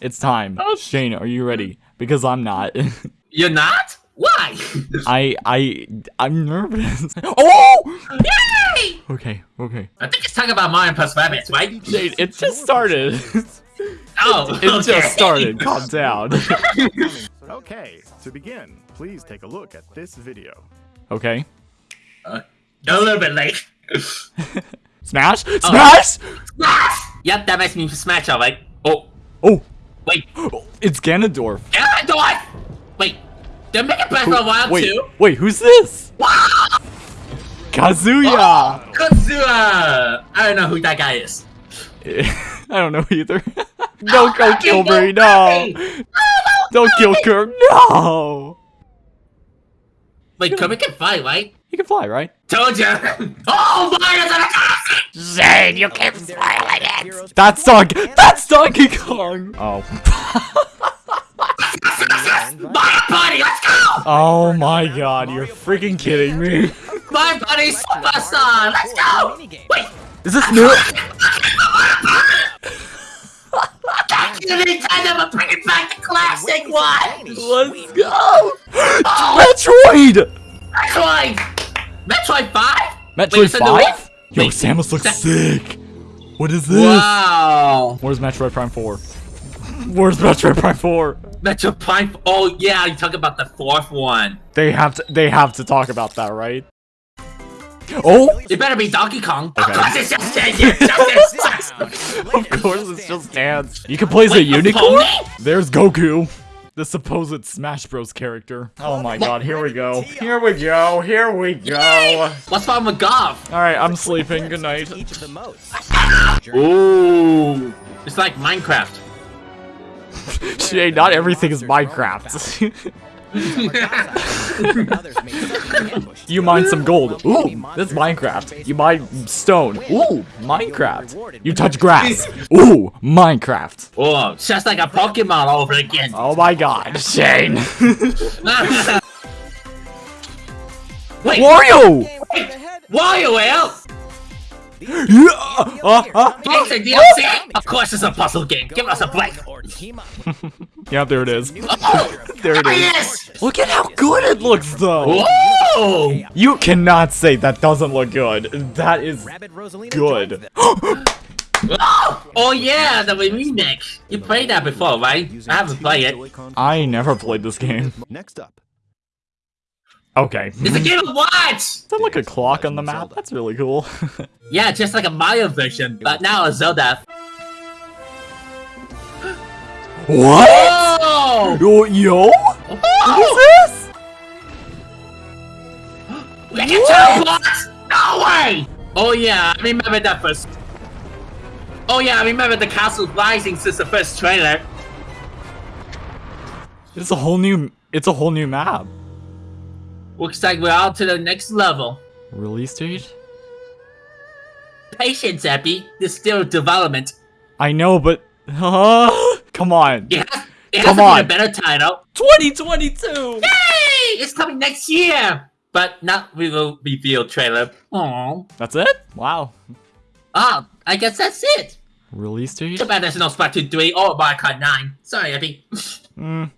It's time. Oh. Shane, are you ready? Because I'm not. You're not? Why? I I I'm nervous. Oh! Yay! Okay, okay. I think it's talking about Mario plus Rabbids, right? Shane, it just started. Oh, It okay. just started. Calm down. Okay, to begin, please take a look at this video. Okay. Uh, a little bit late. Smash! Oh. Smash! Yep, that makes me smash alright. Oh, Oh, wait. it's Ganondorf. Ganondorf! Wait, they're making Breath of the Wild Wait, too? wait, who's this? Kazuya! Oh, Kazuya! I don't know who that guy is. I don't know either. Oh, don't go Oh, kill don't me, go no! Kirby! Oh, don't kill Kirk, no! Wait, Kirby can fly, right? He can fly, right? Told you! Oh, Mario's in a castle! Zane, you keep smiling it! That's Donkey- That's Donkey Kong! Oh. My buddy, let's go! Oh my god, you're freaking kidding me. My buddy, Superstar, let's go! Wait, Is this new? back to the Nintendo, but bring it back to classic one! Let's go! Metroid! Metroid! Metroid 5? Metroid it's 5? Yo, Wait, Samus looks sick! What is this? Wow! Where's Metroid Prime 4? Where's Metroid Prime 4? Metroid Prime. Oh yeah, you talk about the fourth one. They have to they have to talk about that, right? Oh! It better be Donkey Kong. Okay. Of course, it's just it's just Of course it's just dance. You can play as a unicorn? There's Goku. The supposed Smash Bros character. Oh my god, here we go. Here we go, here we go. What's wrong with golf? Alright, I'm sleeping. Good night. Each of the modes. Ooh, it's like Minecraft. Shane, not everything is Minecraft. Others may set an ambush. you mine some gold. Ooh, that's Minecraft. You mine stone. Ooh, Minecraft. You touch grass. Ooh, Minecraft. Oh, it's just like a Pokemon all over again. Oh my god, Shane. Wait, Wario! WarioWare? Oh. Yeah, uh, uh, It's a DLC? Of course, it's a puzzle game. Give us a break. Or team up. yeah, there it is. There it ah, yes! Look at how good it looks, though. Whoa! You cannot say that doesn't look good. That is Rabbid Rosalina good. joins them. Oh, oh yeah, the remake. You played that before, right? I haven't played it. I never played this game. Next up, Okay. It's a game of what? Is that like a clock on the map? That's really cool. Yeah, just like a Mario version, but now a Zelda. what? Oh! Yo, yo? Oh. What oh! is this? We can teleport! No way! Oh yeah, I remember that first. Oh yeah, I remember the castle rising since the first trailer. It's a whole new. It's a whole new map. Looks like we're on to the next level. Release date? Patience, Epi. There's still development. I know, but come on. It has, it has Come to be on. a better title. 2022. Yay! It's coming next year! But not real reveal trailer. Aww. That's it? Wow. Ah, I guess that's it. Release date? Too bad there's no Splatoon 3 or Mario Kart 9. Sorry, Epi. Mm,